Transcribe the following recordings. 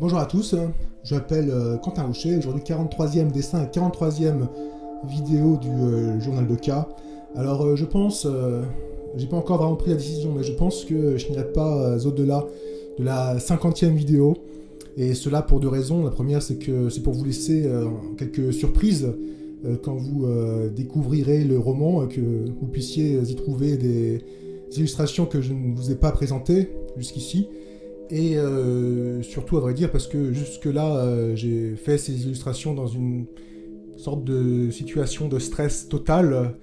Bonjour à tous, je m'appelle euh, Quentin Rocher, aujourd'hui 43e dessin et 43e vidéo du euh, journal de cas. Alors euh, je pense, j'ai pas encore vraiment pris la décision, mais je pense que je n'irai pas au-delà de la 50e vidéo. Et cela pour deux raisons. La première, c'est que c'est pour vous laisser quelques surprises quand vous découvrirez le roman, que vous puissiez y trouver des illustrations que je ne vous ai pas présentées jusqu'ici. Et euh, surtout, à vrai dire, parce que jusque-là, euh, j'ai fait ces illustrations dans une sorte de situation de stress total,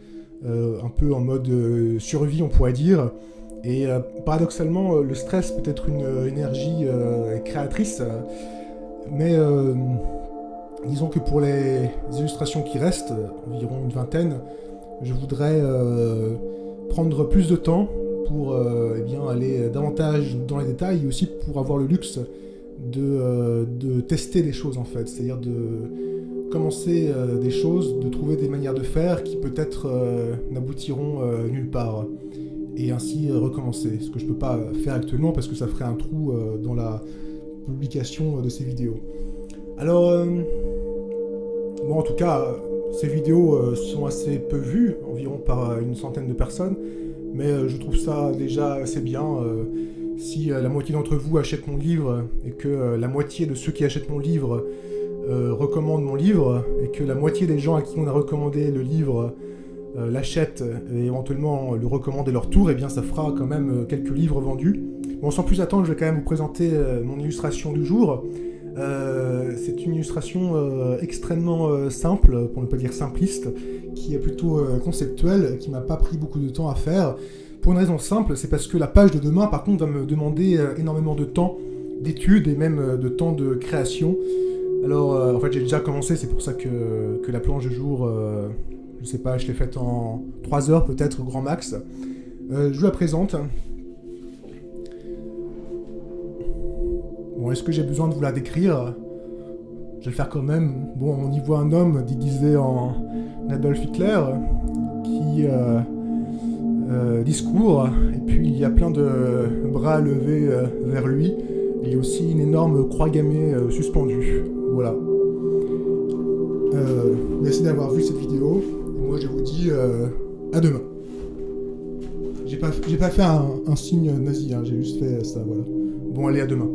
euh, un peu en mode survie, on pourrait dire. Et paradoxalement, le stress peut être une énergie créatrice, mais disons que pour les illustrations qui restent, environ une vingtaine, je voudrais prendre plus de temps pour aller davantage dans les détails et aussi pour avoir le luxe de, euh, tester des choses en fait, c'est-à-dire de commencer euh, des choses, de trouver des manières de faire qui peut-être n'aboutiront nulle part. Et ainsi recommencer, ce que je peux pas faire actuellement parce que ça ferait un trou dans la publication de ces vidéos. Alors, bon en tout cas, ces vidéos sont assez peu vues, environ par une centaine de personnes, mais euh, je trouve ça déjà assez bien. Euh, si euh, la moitié d'entre vous achètent mon livre et que la moitié de ceux qui achètent mon livre recommandent mon livre et que la moitié des gens à qui on a recommandé le livre l'achètent et éventuellement le recommandent à leur tour, eh bien ça fera quand même quelques livres vendus. Bon, sans plus attendre, je vais quand même vous présenter mon illustration du jour. C'est une illustration extrêmement simple, pour ne pas dire simpliste, qui est plutôt euh, conceptuel, qui m'a pas pris beaucoup de temps à faire. Pour une raison simple, c'est parce que la page de demain, par contre, va me demander euh, énormément de temps d'études et même euh, de temps de création. Alors, en fait, j'ai déjà commencé, c'est pour ça que, que, la planche de jour, je sais pas, je l'ai faite en 3 heures peut-être, grand max. je vous la présente. Bon, est-ce que j'ai besoin de vous la décrire? Je vais le faire quand même. Bon, on y voit un homme déguisé en Adolf Hitler qui euh, euh, discourt, et puis il y a plein de bras levés euh, vers lui. Il y a aussi une énorme croix gammée suspendue. Voilà. merci d'avoir vu cette vidéo. Et moi, je vous dis à demain. J'ai pas, pas fait un, signe nazi, hein, j'ai juste fait ça, voilà. Bon, allez, à demain.